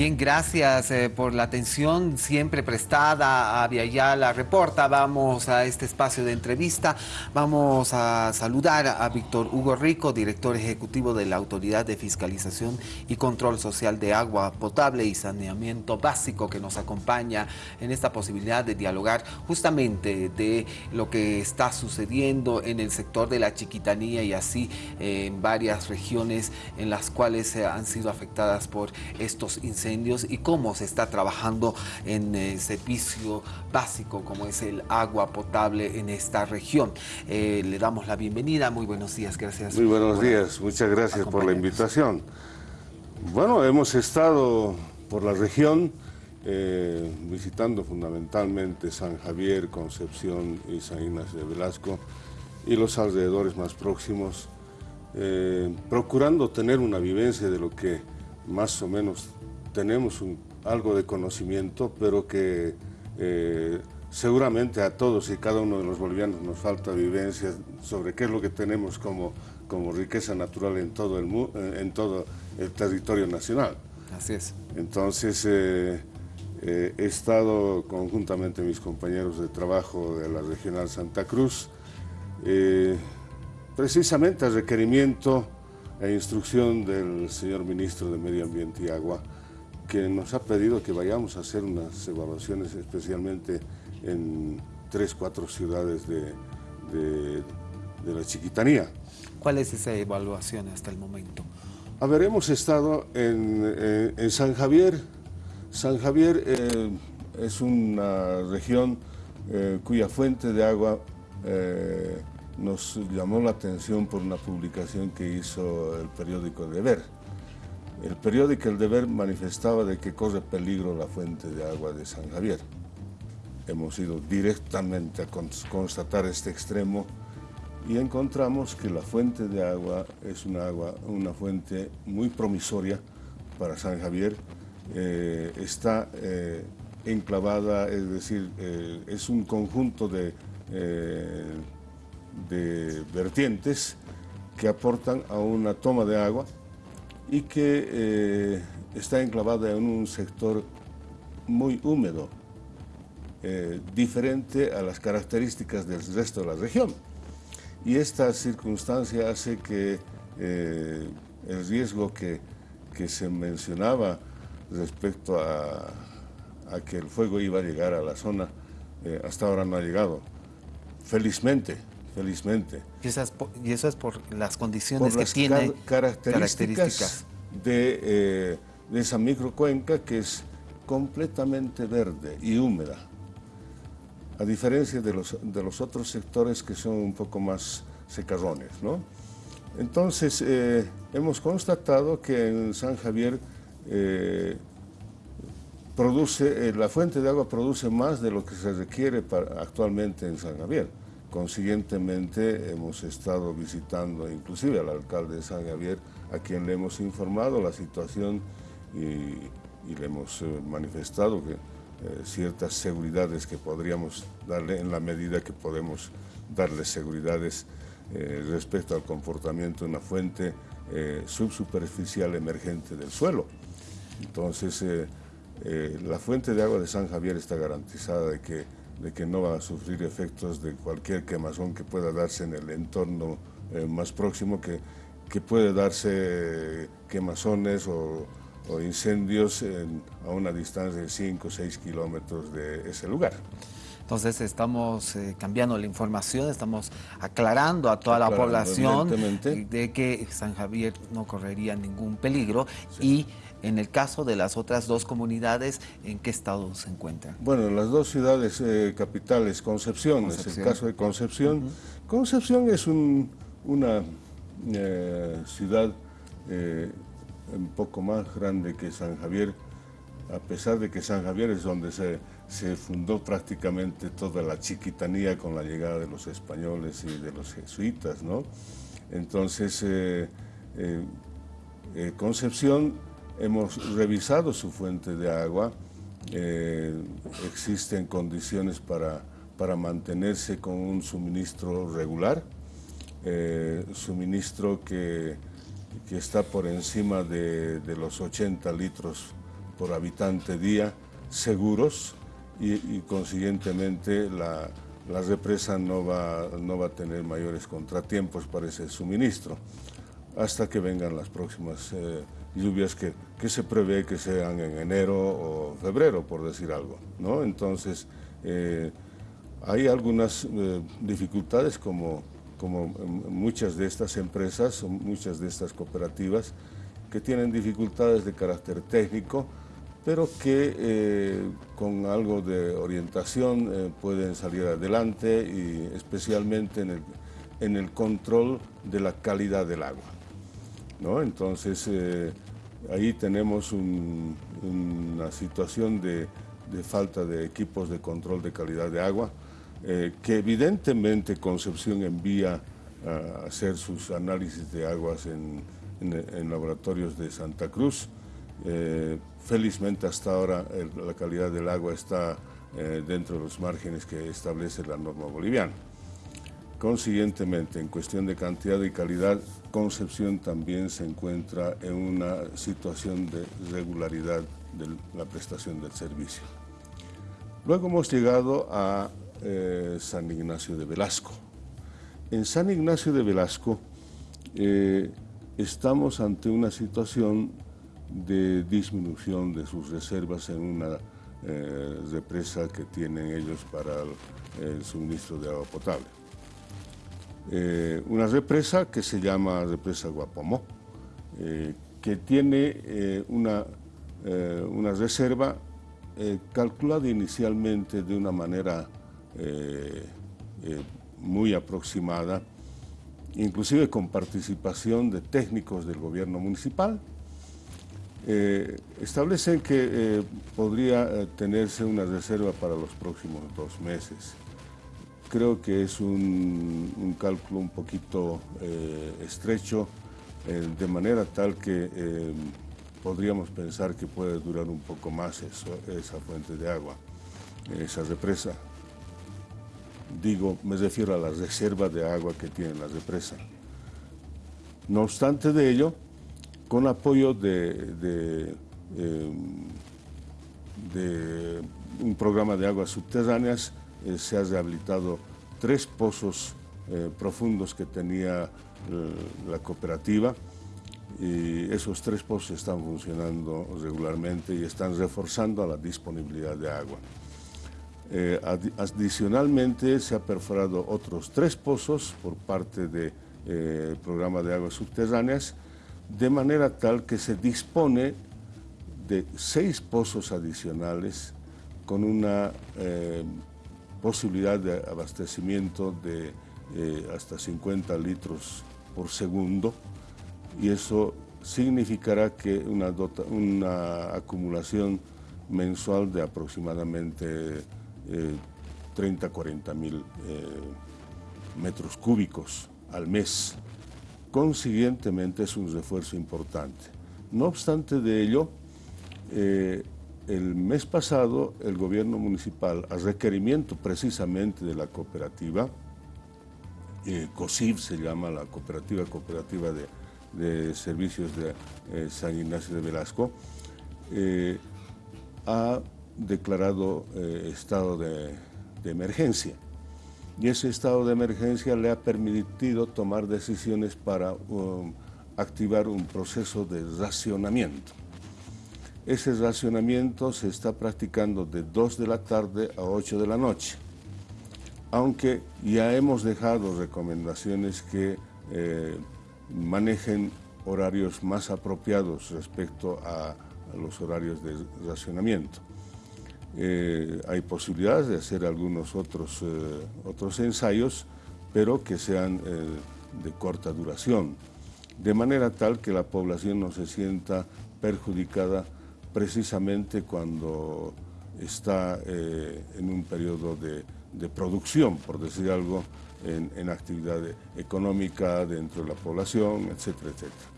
Bien, gracias eh, por la atención siempre prestada a Viayala Reporta. Vamos a este espacio de entrevista. Vamos a saludar a Víctor Hugo Rico, director ejecutivo de la Autoridad de Fiscalización y Control Social de Agua Potable y Saneamiento Básico, que nos acompaña en esta posibilidad de dialogar justamente de lo que está sucediendo en el sector de la chiquitanía y así eh, en varias regiones en las cuales han sido afectadas por estos incendios incendios y cómo se está trabajando en el eh, servicio básico como es el agua potable en esta región. Eh, le damos la bienvenida, muy buenos días, gracias. Muy buenos días, muchas gracias por la invitación. Bueno, hemos estado por la región eh, visitando fundamentalmente San Javier, Concepción y San Ignacio de Velasco y los alrededores más próximos, procurando tener una vivencia de lo que más o menos tenemos algo de conocimiento, pero que eh, seguramente a todos y cada uno de los bolivianos nos falta vivencia sobre qué es lo que tenemos como, como riqueza natural en todo, el, en todo el territorio nacional. Así es. Entonces, eh, eh, he estado conjuntamente mis compañeros de trabajo de la Regional Santa Cruz, precisamente a requerimiento e instrucción del señor Ministro de Medio Ambiente y Agua, que nos ha pedido que vayamos a hacer unas evaluaciones especialmente en tres, cuatro ciudades de, la chiquitanía. ¿Cuál es esa evaluación hasta el momento? A ver, hemos estado en, eh, San Javier. San Javier eh, es una región eh, cuya fuente de agua nos llamó la atención por una publicación que hizo el periódico Deber el periódico El Deber manifestaba de que corre peligro la fuente de agua de San Javier. Hemos ido directamente a constatar este extremo y encontramos que la fuente de agua es una, agua, una fuente muy promisoria para San Javier. Eh, está eh, enclavada, es decir, eh, es un conjunto de, de vertientes que aportan a una toma de agua y que eh, está enclavada en un sector muy húmedo, eh, diferente a las características del resto de la región. Y esta circunstancia hace que eh, el riesgo que, que, se mencionaba respecto a, a, que el fuego iba a llegar a la zona, hasta ahora no ha llegado. Felizmente, felizmente. Y, eso es por las condiciones que tiene características, De, eh, de, esa microcuenca que es completamente verde y húmeda, a diferencia de los, de los otros sectores que son un poco más secarrones. ¿no? Entonces, eh, hemos constatado que en San Javier eh, produce, la fuente de agua produce más de lo que se requiere para, actualmente en San Javier. Consiguientemente hemos estado visitando inclusive al alcalde de San Javier, a quien le hemos informado la situación y, le hemos eh, manifestado que eh, ciertas seguridades que podríamos darle en la medida que podemos darle seguridades eh, respecto al comportamiento de una fuente subsuperficial emergente del suelo. Entonces, la fuente de agua de San Javier está garantizada de que de que no va a sufrir efectos de cualquier quemazón que pueda darse en el entorno eh, más próximo, que, que puede darse quemazones o, incendios a una distancia de 5 o 6 kilómetros de ese lugar. Entonces estamos eh, cambiando la información, estamos aclarando a toda la población de que San Javier no correría ningún peligro y en el caso de las otras dos comunidades, ¿en qué estado se encuentran? Bueno, en las dos ciudades eh, capitales, Concepción, es el caso de Concepción. Concepción es una eh, ciudad eh, un poco más grande que San Javier, a pesar de que San Javier es donde se, se fundó prácticamente toda la chiquitanía con la llegada de los españoles y de los jesuitas, ¿no? Entonces, Concepción Hemos revisado su fuente de agua, eh, existen condiciones para, para mantenerse con un suministro regular, eh, suministro que, que, está por encima de, los 80 litros por habitante día seguros y, consiguientemente la, represa no va, no va a tener mayores contratiempos para ese suministro. Hasta que vengan las próximas eh, lluvias que, que, se prevé que sean en enero o febrero, por decir algo. ¿no? Entonces, eh, hay algunas eh, dificultades como, como muchas de estas empresas, muchas de estas cooperativas, que tienen dificultades de carácter técnico, pero que eh, con algo de orientación pueden salir adelante y especialmente en el, en el, control de la calidad del agua. ¿No? Entonces, ahí tenemos una situación de, falta de equipos de control de calidad de agua, eh, que evidentemente Concepción envía a hacer sus análisis de aguas en, laboratorios de Santa Cruz. Eh, felizmente hasta ahora la calidad del agua está eh, dentro de los márgenes que establece la norma boliviana. Consiguientemente, en cuestión de cantidad y calidad, Concepción también se encuentra en una situación de regularidad de la prestación del servicio. Luego hemos llegado a eh, San Ignacio de Velasco. En San Ignacio de Velasco eh, estamos ante una situación de disminución de sus reservas en una eh, represa que tienen ellos para el, suministro de agua potable. Una represa que se llama represa Guapomó, que tiene una, una reserva eh, calculado inicialmente de una manera eh, eh, muy aproximada, inclusive con participación de técnicos del gobierno municipal, establecen que podría tenerse una reserva para los próximos dos meses. Creo que es un cálculo un poquito estrecho, de manera tal que podríamos pensar que puede durar un poco más esa fuente de agua, esa represa. Digo, me refiero a la reserva de agua que tiene la represa. No obstante de ello, con apoyo de, em, un programa de aguas subterráneas, eh, se ha rehabilitado tres pozos eh, profundos que tenía eh, la cooperativa, y esos tres pozos están funcionando regularmente y están reforzando la disponibilidad de agua. Adicionalmente se ha perforado otros tres pozos por parte del programa de aguas subterráneas, de manera tal que se dispone de seis pozos adicionales con una posibilidad de abastecimiento de hasta 50 litros por segundo, y eso significará que una, una acumulación mensual de aproximadamente 30, eh, 40 mil eh, metros cúbicos al mes. Consiguientemente es un refuerzo importante. No obstante de ello, eh, el mes pasado el gobierno municipal, a requerimiento precisamente de la cooperativa, COSIV se llama la cooperativa cooperativa de de Servicios de eh, San Ignacio de Velasco, eh, ha declarado eh, estado de, emergencia. Y ese estado de emergencia le ha permitido tomar decisiones para um, activar un proceso de racionamiento. Ese racionamiento se está practicando de 2 de la tarde a 8 de la noche, aunque ya hemos dejado recomendaciones que manejen horarios más apropiados respecto a, los horarios de racionamiento. Eh, hay posibilidades de hacer algunos otros, eh, otros ensayos, pero que sean eh, de corta duración, de manera tal que la población no se sienta perjudicada precisamente cuando está en un periodo de, producción, por decir algo, en, actividad económica dentro de la población, etcétera, etcétera.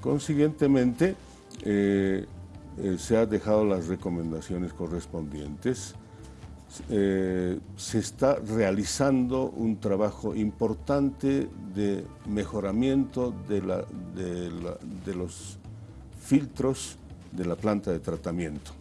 Consiguientemente, eh, eh, se han dejado las recomendaciones correspondientes. Eh, se está realizando un trabajo importante de mejoramiento de, la, de, los filtros de la planta de tratamiento.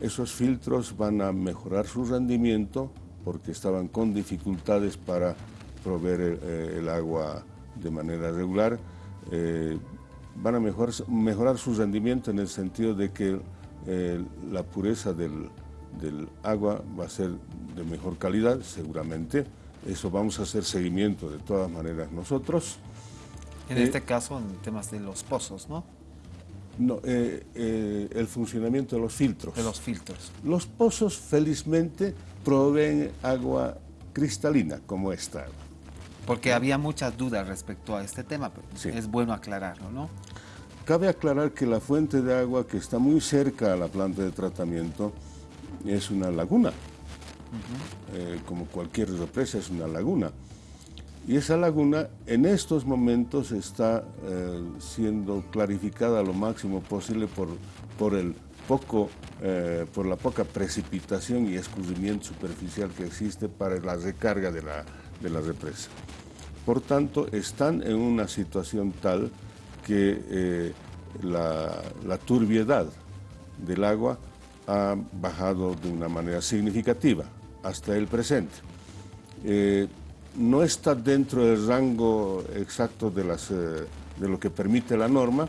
Esos filtros van a mejorar su rendimiento porque estaban con dificultades para proveer el, eh, agua de manera regular. Eh, van a mejorar, su rendimiento en el sentido de que eh, la pureza del, del agua va a ser de mejor calidad, seguramente. Eso vamos a hacer seguimiento de todas maneras nosotros. En este caso, en temas de los pozos, ¿no? No, el funcionamiento de los filtros. De los filtros. Los pozos, felizmente, proveen agua cristalina, como esta. Porque había muchas dudas respecto a este tema, pero es bueno aclararlo, ¿no? Cabe aclarar que la fuente de agua que está muy cerca a la planta de tratamiento es una laguna. Eh, como cualquier represa es una laguna. Y esa laguna en estos momentos está eh, siendo clarificada lo máximo posible por, por, el poco, eh, por la poca precipitación y escurrimiento superficial que existe para la recarga de la, de la represa. Por tanto, están en una situación tal que eh, la, turbiedad del agua ha bajado de una manera significativa hasta el presente. No está dentro del rango exacto de, las, eh, de lo que permite la norma,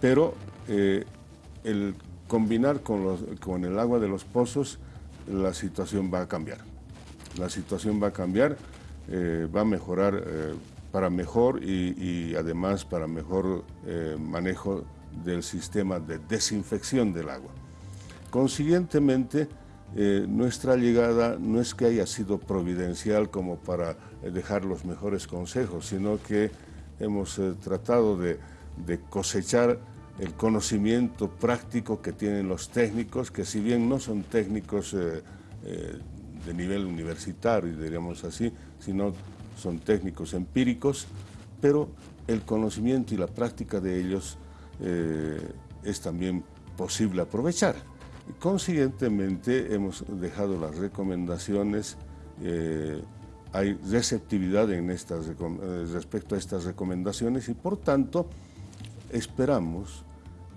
pero el combinar con, con el agua de los pozos, la situación va a cambiar. La situación va a cambiar eh, va a mejorar eh, para mejor y, además para mejor eh, manejo del sistema de desinfección del agua. Consiguientemente, nuestra llegada no es que haya sido providencial como para dejar los mejores consejos, sino que hemos tratado de, cosechar el conocimiento práctico que tienen los técnicos, que si bien no son técnicos de nivel universitario, diríamos así, sino son técnicos empíricos, pero el conocimiento y la práctica de ellos eh, es también posible aprovechar. Consiguientemente hemos dejado las recomendaciones, eh, hay receptividad en estas, eh, respecto a estas recomendaciones y por tanto esperamos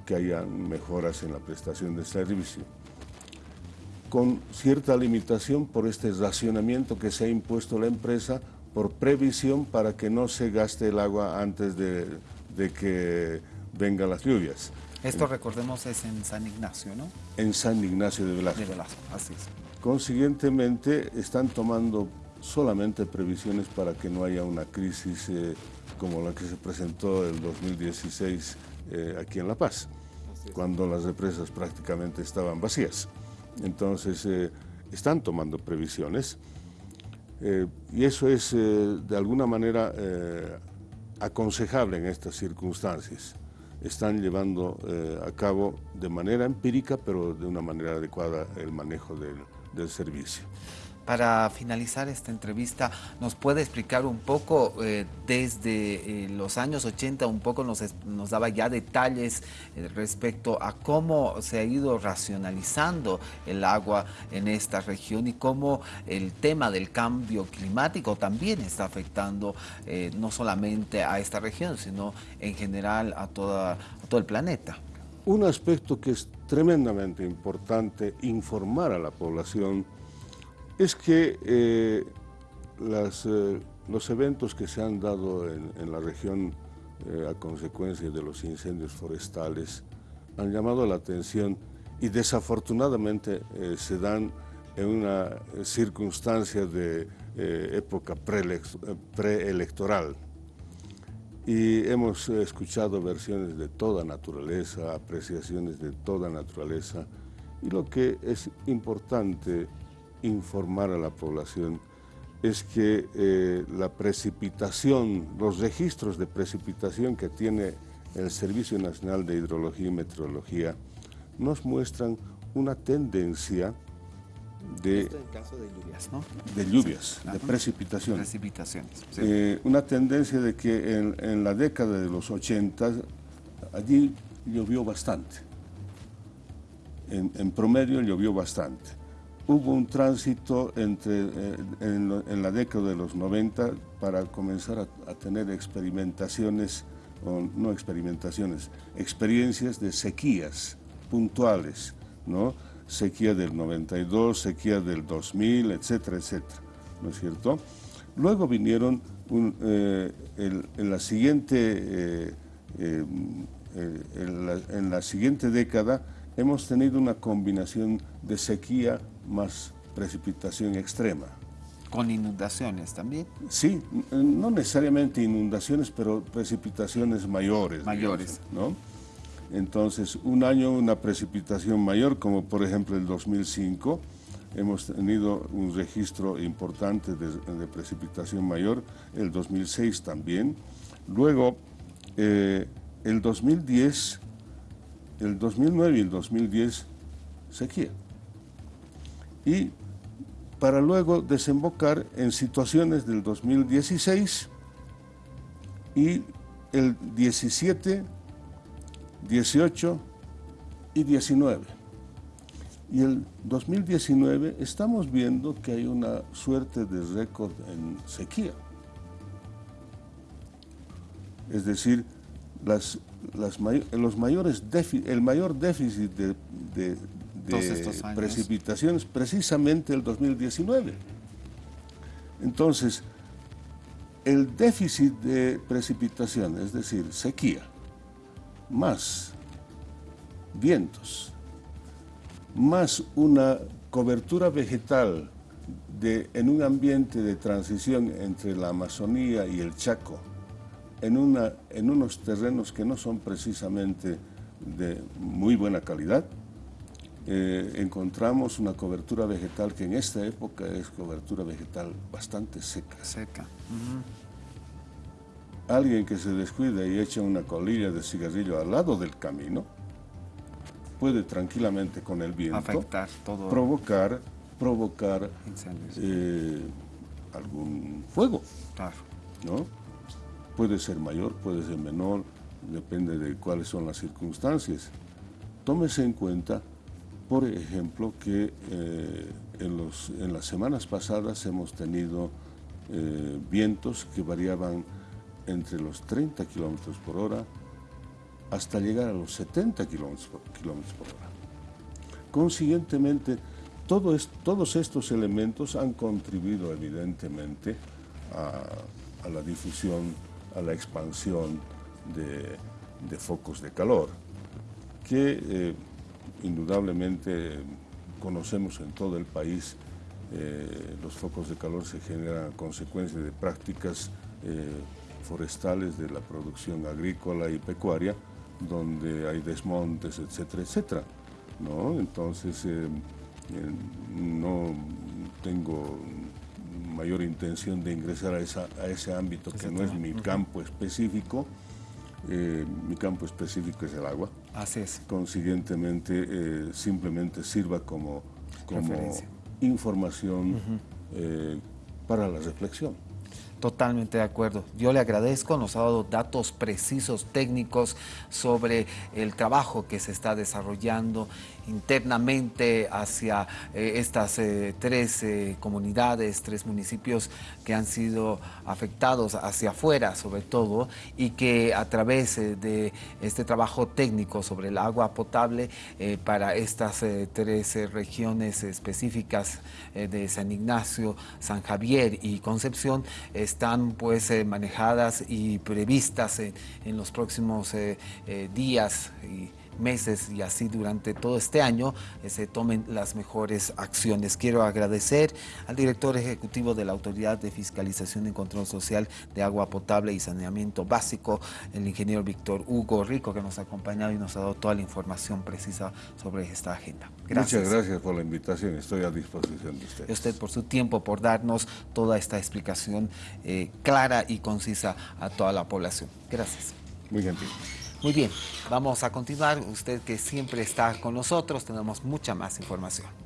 que haya mejoras en la prestación de servicio con cierta limitación por este racionamiento que se ha impuesto la empresa por previsión para que no se gaste el agua antes de, que vengan las lluvias. Esto, recordemos, es en San Ignacio, ¿no? En San Ignacio de Velasco. De Velasco, así es. Consiguientemente, están tomando solamente previsiones para que no haya una crisis eh, como la que se presentó en el 2016 eh, aquí en La Paz, cuando las represas prácticamente estaban vacías. Entonces, eh, están tomando previsiones y eso es de alguna manera aconsejable en estas circunstancias. Están llevando a cabo de manera empírica, pero de una manera adecuada el manejo del servicio. Para finalizar esta entrevista, ¿nos puede explicar un poco eh, desde eh, los años 80, un poco nos, nos daba ya detalles eh, respecto a cómo se ha ido racionalizando el agua en esta región y cómo el tema del cambio climático también está afectando no solamente a esta región, sino en general a, toda, a todo el planeta? Un aspecto que es tremendamente importante informar a la población es que eh, eh, los eventos que se han dado en, la región eh, a consecuencia de los incendios forestales han llamado la atención y desafortunadamente se dan en una circunstancia de época preelectoral. y hemos escuchado versiones de toda naturaleza, apreciaciones de toda naturaleza, y lo que es importante informar a la población es que eh, la precipitación, los registros de precipitación que tiene el Servicio Nacional de Hidrología y Meteorología nos muestran una tendencia de... Esto en caso de lluvias, ¿no? De lluvias, de precipitación. Precipitaciones. Eh, una tendencia de que en, la década de los 80 allí llovió bastante. en promedio llovió bastante hubo un tránsito entre, eh, en, la década de los 90 para comenzar a, tener experimentaciones no experimentaciones, experiencias de sequías puntuales, ¿no? Sequía del 92, sequía del 2000, etcétera, etcétera, ¿no es cierto? Luego vinieron eh, en, la siguiente, eh, en la siguiente década hemos tenido una combinación de sequía más precipitación extrema. ¿Con inundaciones también? Sí, no necesariamente inundaciones, pero precipitaciones mayores. Mayores. ¿no? Entonces, un año una precipitación mayor, como por ejemplo el 2005, hemos tenido un registro importante de, precipitación mayor, el 2006 también. Luego, eh, el 2010, el 2009 y el 2010, sequía. Y para luego desembocar en situaciones del 2016 y el 17, 18 y 19. Y el 2019 estamos viendo que hay una suerte de récord en sequía. Es decir, las, las los mayores el mayor déficit de, de precipitaciones precisamente el 2019. Entonces, el déficit de precipitación, es decir, sequía, más vientos, más una cobertura vegetal de, en un ambiente de transición entre la Amazonía y el Chaco, en, una, en unos terrenos que no son precisamente de muy buena calidad, eh, encontramos una cobertura vegetal que en esta época es cobertura vegetal bastante seca. Seca. Alguien que se descuida y echa una colilla de cigarrillo al lado del camino puede tranquilamente con el viento Afectar todo. provocar, provocar eh, algún fuego. Claro. ¿no? Puede ser mayor, puede ser menor, depende de cuáles son las circunstancias. Tómese en cuenta por ejemplo, que eh, en, los, en, las semanas pasadas hemos tenido eh, vientos que variaban entre los 30 kilómetros por hora hasta llegar a los 70 kilómetros por, hora. Consiguientemente, todos estos elementos han contribuido evidentemente a, la difusión, a la expansión de, focos de calor, que eh, indudablemente conocemos en todo el país eh, los focos de calor se generan a consecuencia de prácticas eh, forestales de la producción agrícola y pecuaria, donde hay desmontes, etcétera, etcétera. ¿no? Entonces, no tengo mayor intención de ingresar a, ese ámbito que no es mi campo específico, eh, mi campo específico es el agua. Así es. Consiguientemente, eh, simplemente sirva como, como información eh, para la reflexión. Totalmente de acuerdo. Yo le agradezco, nos ha dado datos precisos, técnicos sobre el trabajo que se está desarrollando internamente hacia eh, estas eh, tres eh, comunidades, tres municipios que han sido afectados hacia afuera sobre todo y que a través de este trabajo técnico sobre el agua potable para estas tres regiones específicas de San Ignacio, San Javier y Concepción están pues manejadas y previstas en los próximos días y meses y así durante todo este año eh, se tomen las mejores acciones. Quiero agradecer al director ejecutivo de la Autoridad de Fiscalización y Control Social de Agua Potable y Saneamiento Básico, el ingeniero Víctor Hugo Rico, que nos ha acompañado y nos ha dado toda la información precisa sobre esta agenda. Gracias. Muchas gracias por la invitación, estoy a disposición de usted. Y usted por su tiempo, por darnos toda esta explicación eh, clara y concisa a toda la población. Gracias. Muy gentil. Muy bien, vamos a continuar. Usted que siempre está con nosotros, tenemos mucha más información.